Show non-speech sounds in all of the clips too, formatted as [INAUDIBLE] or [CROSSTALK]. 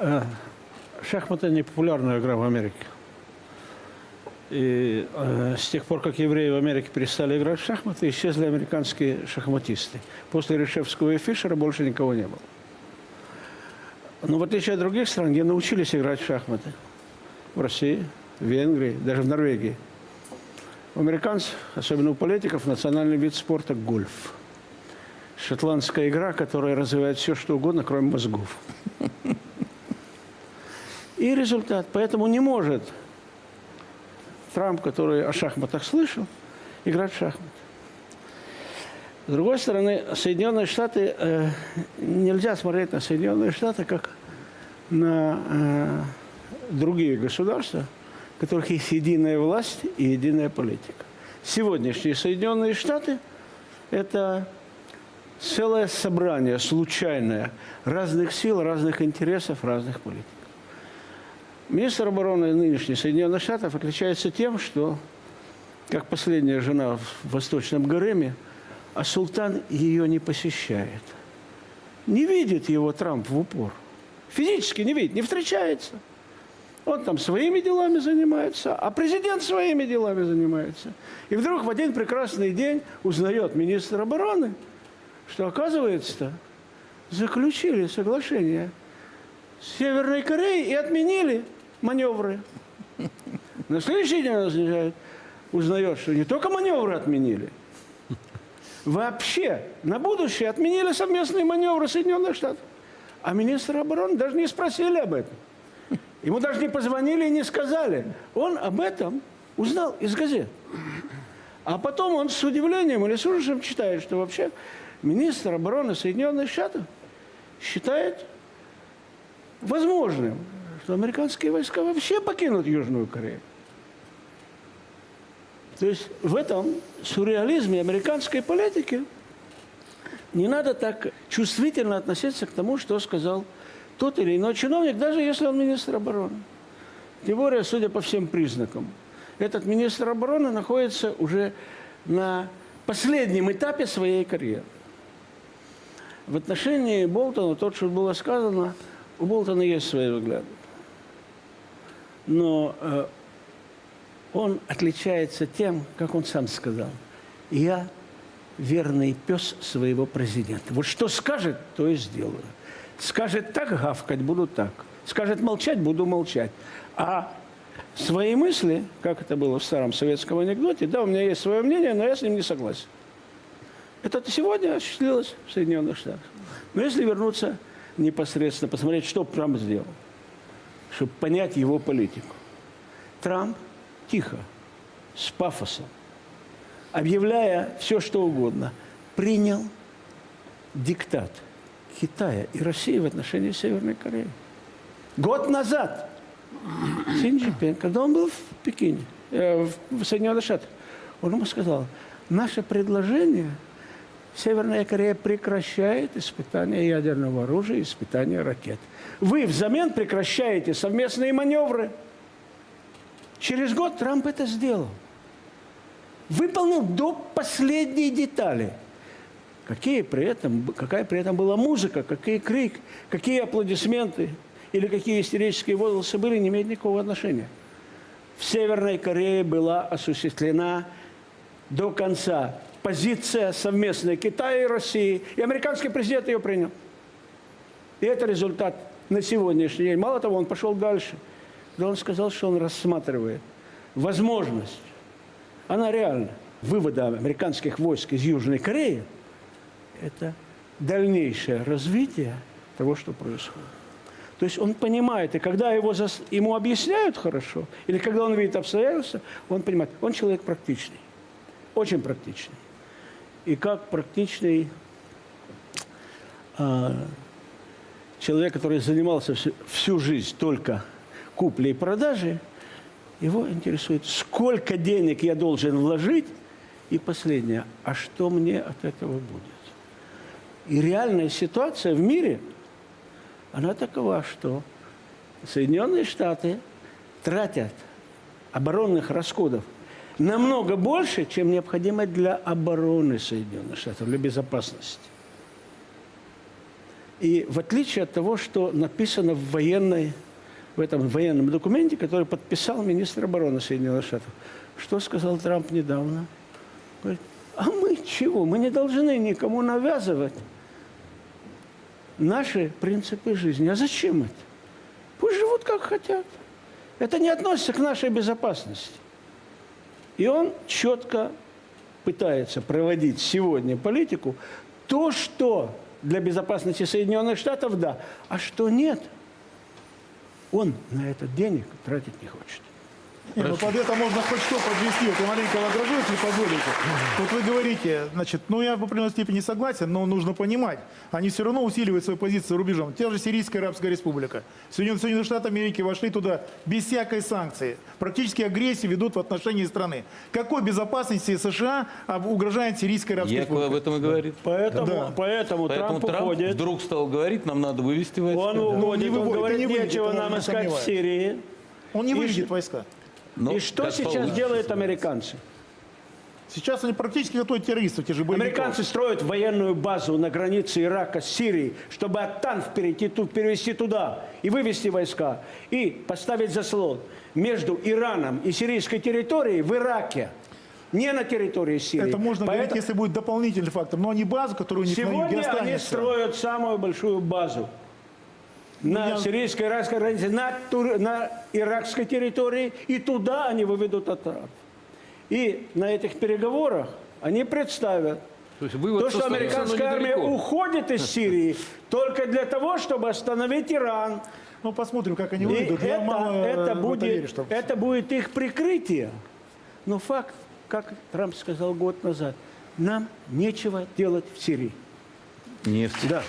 Э, Шахматы не популярная игра в Америке. И э, с тех пор, как евреи в Америке перестали играть в шахматы, исчезли американские шахматисты. После Решевского и Фишера больше никого не было. Но в отличие от других стран, где научились играть в шахматы, в России, в Венгрии, даже в Норвегии, у американцев, особенно у политиков, национальный вид спорта – гольф. Шотландская игра, которая развивает все, что угодно, кроме мозгов. И результат. Поэтому не может Трамп, который о шахматах слышал, играть в шахматы. С другой стороны, Соединенные Штаты, э, нельзя смотреть на Соединенные Штаты как на э, другие государства, у которых есть единая власть и единая политика. Сегодняшние Соединенные Штаты – это целое собрание случайное разных сил, разных интересов, разных политик. Министр обороны нынешний Соединенных Штатов отличается тем, что, как последняя жена в Восточном Гареме, а султан ее не посещает. Не видит его Трамп в упор. Физически не видит, не встречается. Он там своими делами занимается, а президент своими делами занимается. И вдруг в один прекрасный день узнает министр обороны, что, оказывается, заключили соглашение с Северной Кореей и отменили маневры. На следующий день он узнает, что не только маневры отменили, вообще на будущее отменили совместные маневры Соединенных Штатов. А министра обороны даже не спросили об этом. Ему даже не позвонили и не сказали. Он об этом узнал из газет. А потом он с удивлением или с ужасом читает, что вообще министр обороны Соединенных Штатов считает возможным что американские войска вообще покинут Южную Корею. То есть в этом сюрреализме американской политики не надо так чувствительно относиться к тому, что сказал тот или иной чиновник, даже если он министр обороны. Тем более, судя по всем признакам, этот министр обороны находится уже на последнем этапе своей карьеры. В отношении Болтона, то, что было сказано, у Болтона есть свои взгляды но э, он отличается тем, как он сам сказал, я верный пес своего президента. Вот что скажет, то и сделаю. Скажет так гавкать, буду так. Скажет молчать, буду молчать. А свои мысли, как это было в старом советском анекдоте, да, у меня есть свое мнение, но я с ним не согласен. Это сегодня осуществилось в Соединенных Штатах. Но если вернуться непосредственно, посмотреть, что Трамп сделал – чтобы понять его политику. Трамп тихо, с пафосом, объявляя все, что угодно, принял диктат Китая и России в отношении Северной Кореи. Год назад Син Цзиньпин, когда он был в Пекине, э, в Соединенных Штатах, он ему сказал, наше предложение – Северная Корея прекращает испытания ядерного оружия, испытания ракет. Вы взамен прекращаете совместные маневры. Через год Трамп это сделал. Выполнил до последней детали. Какие при этом, какая при этом была музыка, какие крик, какие аплодисменты или какие истерические возгласы были, не имеет никакого отношения. В Северной Корее была осуществлена до конца позиция совместная Китая и России. И американский президент ее принял. И это результат на сегодняшний день. Мало того, он пошел дальше. Да он сказал, что он рассматривает возможность, она реальна, вывода американских войск из Южной Кореи, это дальнейшее развитие того, что происходит. То есть он понимает, и когда его зас... ему объясняют хорошо, или когда он видит обстоятельства, он понимает, он человек практичный, очень практичный и как практичный э, человек, который занимался всю, всю жизнь только куплей и продажей, его интересует, сколько денег я должен вложить, и последнее, а что мне от этого будет. И реальная ситуация в мире, она такова, что Соединенные Штаты тратят оборонных расходов намного больше, чем необходимо для обороны Соединенных Штатов, для безопасности. И в отличие от того, что написано в военной, в этом военном документе, который подписал министр обороны Соединенных Штатов, что сказал Трамп недавно? Говорит, а мы чего? Мы не должны никому навязывать наши принципы жизни. А зачем это? Пусть живут как хотят. Это не относится к нашей безопасности. И он четко пытается проводить сегодня политику, то, что для безопасности Соединенных Штатов, да, а что нет, он на это денег тратить не хочет. Не, ну под это можно хоть что подвести. Вот я маленько возражу, если позволите. Вот вы говорите, значит, ну я в определенной степени согласен, но нужно понимать, они все равно усиливают свою позицию рубежом. Те же Сирийская Арабская Республика. Соединенные, Соединенные Штаты Америки вошли туда без всякой санкции. Практически агрессию ведут в отношении страны. Какой безопасности США об- угрожает Сирийская Арабская об Республика? этом и говорит. Поэтому, Да. поэтому, Поэтому Трамп Трамп уходит. вдруг стал говорить, нам надо вывести войска. Он Да. уходит, не он выводит, говорит, не выведет, нечего нам искать в. Сирии. Он не выведет войска. Но И что сейчас получится? делают американцы? Сейчас они практически готовят террористов, те же боевиков. Американцы строят военную базу на границе Ирака с Сирией, чтобы от Танф перейти, ту- перевести туда и вывести войска, и поставить заслон между Ираном и сирийской территорией в Ираке, не на территории Сирии. Это можно говорить, Поэтому если будет дополнительный фактор. Но они базу, которая у них на юге Сегодня они останется. строят самую большую базу на я- сирийской иракской границе, на, тур- на иракской территории, и туда они выведут атак. И на этих переговорах они представят То есть вывод то, что но американская армия недалеко. уходит из Сирии только для того, чтобы остановить Иран. Ну, посмотрим, как они выйдут. Это, мало э, это будет, верю, что... это будет их прикрытие. Но факт, как Трамп сказал год назад, нам нечего делать в Сирии. Нефть. Да.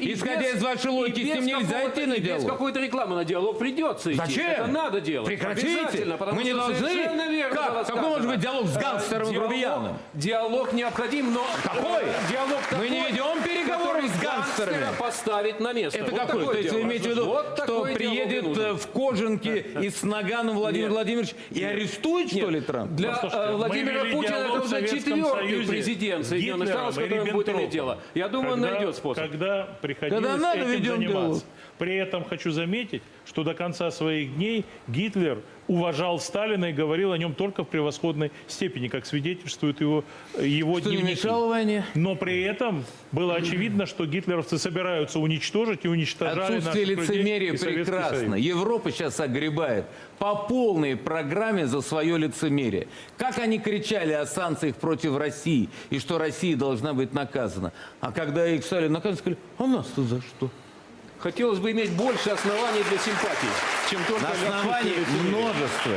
И Исходя без- из вашей логики, с ним нельзя идти на и Без диалог. какой-то рекламы на диалог придется идти. Зачем? Это надо делать. Прекратите. Мы не должны. верно Как? Какой может быть диалог с Э, гангстером диалог- грубияном? Диалог необходим, но... Какой? Диалог Мы не ведем переговоры который с гангстерами. гангстера поставить на место. Это Вот какой? такое То есть вы диалог. имеете в виду, Вот что приедет э, в кожанке [LAUGHS] и с наганом Владимир Нет. Владимирович и арестует, что ли, Трамп? Для Послушайте, э, Владимира Путина это уже четвертый Союзе президент Соединенных Штатов, с которым будет иметь дело. Я думаю, он найдет способ. Когда приходилось Когда надо, этим ведем заниматься. При этом хочу заметить, что до конца своих дней Гитлер уважал Сталина и говорил о нем только в превосходной степени, как свидетельствуют его, его Что не дневники. войне? Но при этом было очевидно, что гитлеровцы собираются уничтожить и уничтожали Отсутствие лицемерия прекрасно. Европа сейчас огребает по полной программе за свое лицемерие. Как они кричали о санкциях против России и что Россия должна быть наказана. А когда их стали наказывать, сказали, а нас-то за что? Хотелось бы иметь больше оснований для симпатий, чем только На основании отсутствие лицемерия. множества.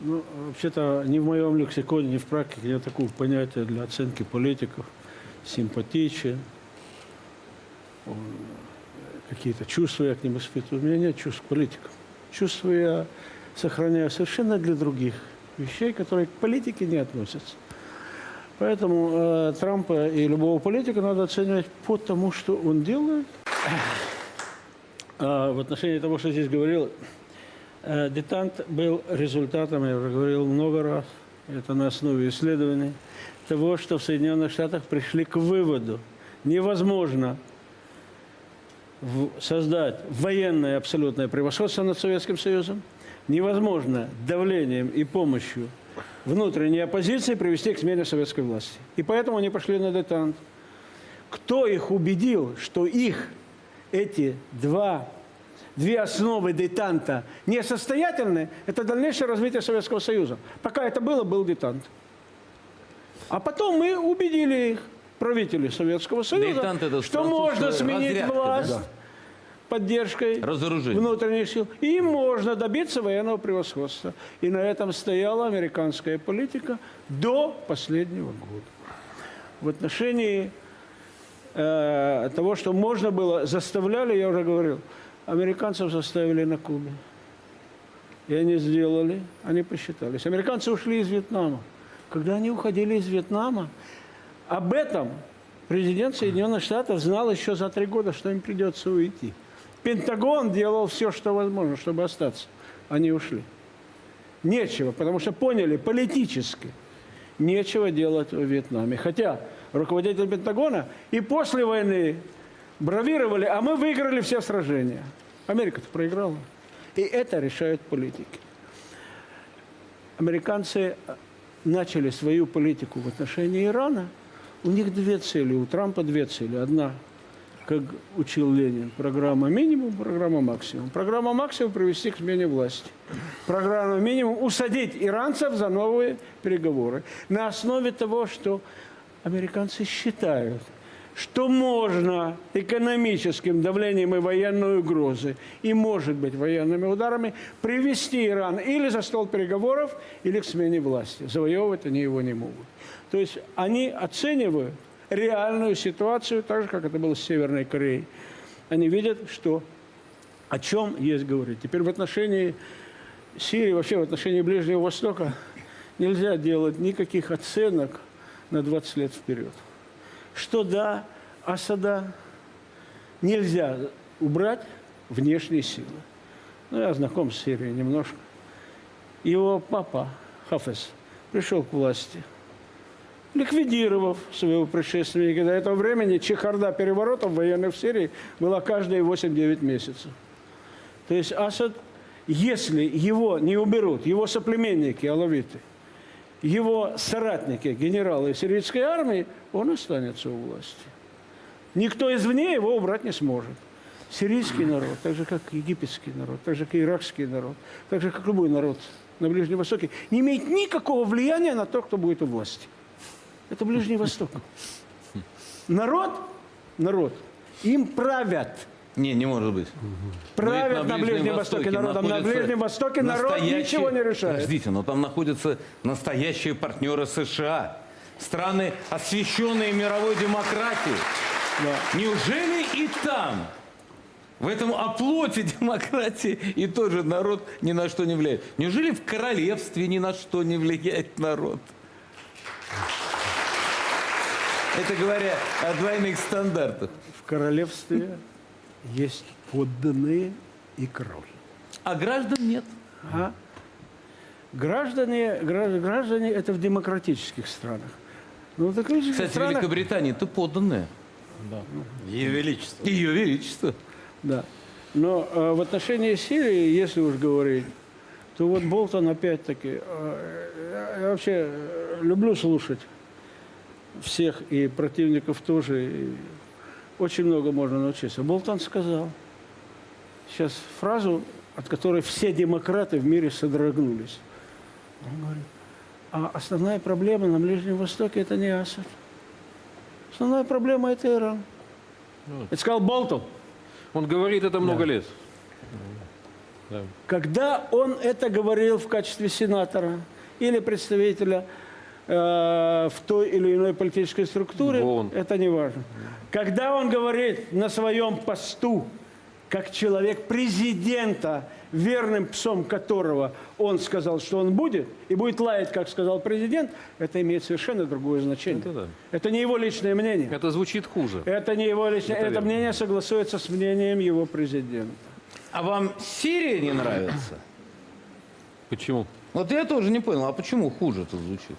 Ну, вообще-то ни в моем лексиконе, ни в практике нет такого понятия для оценки политиков. Симпатичен, какие-то чувства я к ним испытываю. У меня нет чувств к политикам. Чувства я сохраняю совершенно для других вещей, которые к политике не относятся. Поэтому э, Трампа и любого политика надо оценивать по тому, что он делает. А в отношении того, что здесь говорил, Э, Детант был результатом, я уже говорил много раз, это на основе исследований, того, что в Соединенных Штатах пришли к выводу, невозможно создать военное абсолютное превосходство над Советским Союзом, невозможно давлением и помощью внутренней оппозиции привести к смене советской власти. И поэтому они пошли на детант. Кто их убедил, что их эти два, две основы детанта несостоятельны, это дальнейшее развитие Советского Союза. Пока это было, был детант. А потом мы убедили их, правителей Советского Союза, Детант это что можно сменить разрядка, власть да? Поддержкой Разоружение. внутренних сил. И можно добиться военного превосходства. И на этом стояла американская политика до последнего года. В отношении э, того, что можно было, заставляли, я уже говорил, американцев заставили на Кубе. И они сделали, они посчитались. Американцы ушли из Вьетнама. Когда они уходили из Вьетнама, об этом президент Соединенных Штатов знал еще за три года, что им придется уйти. Пентагон делал все, что возможно, чтобы остаться. Они ушли. Нечего, потому что поняли политически, нечего делать в Вьетнаме. Хотя руководитель Пентагона, и после войны бравировали, а мы выиграли все сражения. Америка-то проиграла. И это решают политики. Американцы начали свою политику в отношении Ирана. У них две цели, у Трампа две цели. Одна, как учил Ленин, программа минимум, программа максимум. Программа максимум – привести к смене власти. Программа минимум – усадить иранцев за новые переговоры. На основе того, что американцы считают, что можно экономическим давлением и военной угрозой, и, может быть, военными ударами, привести Иран или за стол переговоров, или к смене власти. Завоевывать они его не могут. То есть они оценивают реальную ситуацию, так же, как это было с Северной Кореей. Они видят, что о чем есть говорить. Теперь в отношении Сирии, вообще в отношении Ближнего Востока нельзя делать никаких оценок на 20 лет вперед. Что да, Асада нельзя убрать внешние силы. Ну, я знаком с Сирией немножко. Его папа, Хафез, пришел к власти, ликвидировав своего предшественника. До этого времени чехарда переворотов военных в Сирии была каждые 8-9 месяцев. То есть Асад, если его не уберут, его соплеменники, алавиты, его соратники, генералы сирийской армии, он останется у власти. Никто извне его убрать не сможет. Сирийский народ, так же как египетский народ, так же как иракский народ, так же как любой народ на Ближнем Востоке, не имеет никакого влияния на то, кто будет у власти. Это Ближний Восток. Народ, народ, им правят. Не, не может быть. Правят на Ближнем Востоке народом. На находятся Ближнем Востоке народ ничего не решает. Подождите, но там находятся настоящие партнеры США. Страны, освященные мировой демократией. Неужели и там, в этом оплоте [LAUGHS] демократии, и тоже народ ни на что не влияет? Неужели в королевстве ни на что не влияет народ? Это говоря о двойных стандартах. В королевстве есть подданные и король. А граждан нет. А? Граждане, граждане, граждане это в демократических странах. Ну, в демократических Кстати, странах, Великобритания это подданная. Ее Величество. Ее величество. да. Но э, в отношении Сирии, если уж говорить, то вот Болтон опять-таки, э, я, я вообще э, люблю слушать всех и противников тоже. и очень много можно научиться. Болтон сказал сейчас фразу, от которой все демократы в мире содрогнулись. Он говорит, а основная проблема на Ближнем Востоке это не Асад. Основная проблема это Иран. Это сказал Болтон. Он говорит это много лет. Когда он это говорил в качестве сенатора или представителя э, в той или иной политической структуре, Вон. это не важно. Когда он говорит на своем посту, как человек президента, верным псом которого он сказал, что он будет, и будет лаять, как сказал президент, это имеет совершенно другое значение. Это да. Это не его личное мнение. Это звучит хуже. Это не его личное. Это Это, мнение согласуется с мнением его президента. А вам Сирия не нравится? Почему? Вот я тоже не понял, а почему хуже это звучит?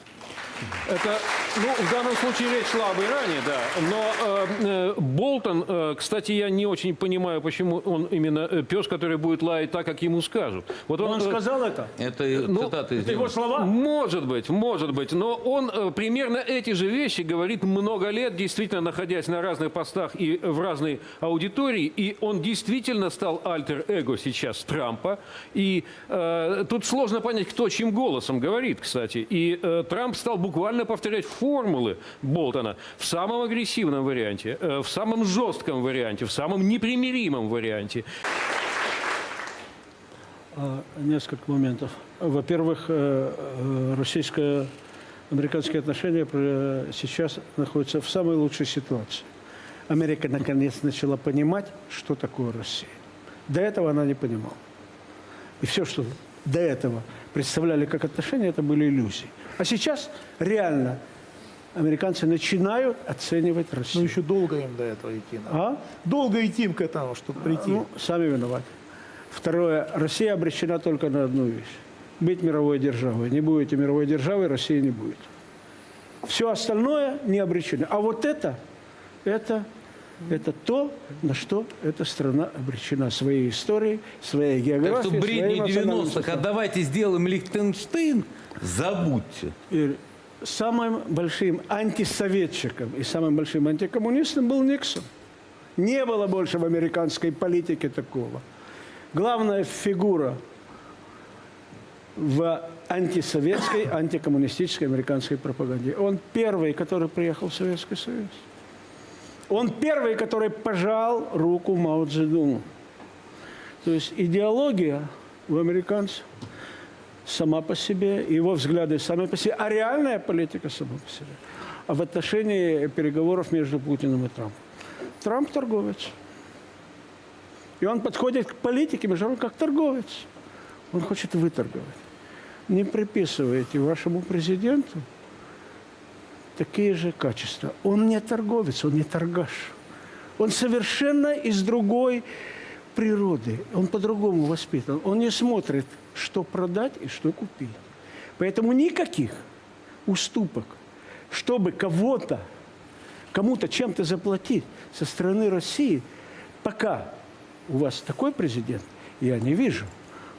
Это, ну, в данном случае речь шла об Иране, да. Но э, э, Болтон, э, кстати, я не очень понимаю, почему он именно э, пес, который будет лаять так, как ему скажут. Вот Он э, сказал это? Это Ну, цитата из Это его слова? Может быть, может быть. Но он э, примерно эти же вещи говорит много лет, действительно находясь на разных постах и в разной аудитории. И он действительно стал альтер-эго сейчас Трампа. И э, тут сложно понять, кто чьим голосом говорит, кстати. И э, Трамп стал буквально повторять формулы Болтона в самом агрессивном варианте, э, в самом жестком варианте, в самом непримиримом варианте. А, Несколько моментов. Во-первых, э, э, российско-американские отношения сейчас находятся в самой лучшей ситуации. Америка наконец начала понимать, что такое Россия. До этого она не понимала. И все, что до этого представляли как отношения, это были иллюзии. А сейчас реально американцы начинают оценивать Ну, Россию. еще долго им до этого идти. надо. А? Долго идти им к этому, чтобы прийти. Ну, сами виноваты. Второе. Россия обречена только на одну вещь. Быть мировой державой. Не будете мировой державой, России не будет. Все остальное не обречено. А вот это, это, это то, на что эта страна обречена своей историей, своей Так географией, что своим бредни национальным 90-х, а давайте сделаем Лихтенштейн, забудьте. Самым большим антисоветчиком и самым большим антикоммунистом был Никсон. Не было больше в американской политике такого. Главная фигура в антисоветской, антикоммунистической американской пропаганде. Он первый, который приехал в Советский Союз. Он первый, который пожал руку Мао Цзэдуну. То есть идеология у американцев сама по себе, его взгляды сами по себе, а реальная политика сама по себе. А в отношении переговоров между Путиным и Трампом. Трамп торговец. И он подходит к политике международной как торговец. Он хочет выторговать. Не приписывайте вашему президенту такие же качества. Он не торговец, он не торгаш. Он совершенно из другой природы. Он по-другому воспитан. Он не смотрит, что продать и что купить. Поэтому никаких уступок, чтобы кого-то, кому-то чем-то заплатить со стороны России, пока у вас такой президент, я не вижу.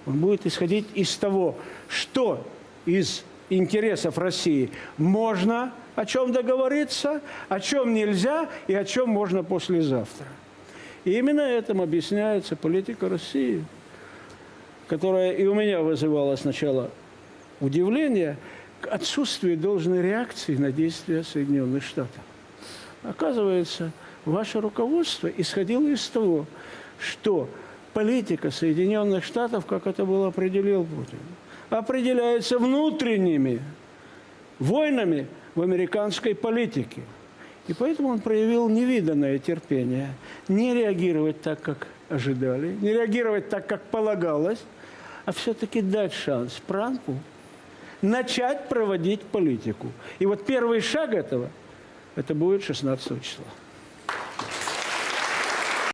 Он будет исходить из того, что из интересов России можно о чем договориться, о чем нельзя и о чем можно послезавтра. И именно этим объясняется политика России, которая и у меня вызывала сначала удивление к отсутствию должной реакции на действия Соединенных Штатов. Оказывается, ваше руководство исходило из того, что политика Соединенных Штатов, как это было определил Путин, определяется внутренними войнами в американской политике. И поэтому он проявил невиданное терпение. Не реагировать так, как ожидали, не реагировать так, как полагалось, а все-таки дать шанс Трампу начать проводить политику. И вот первый шаг этого, это будет 16 числа.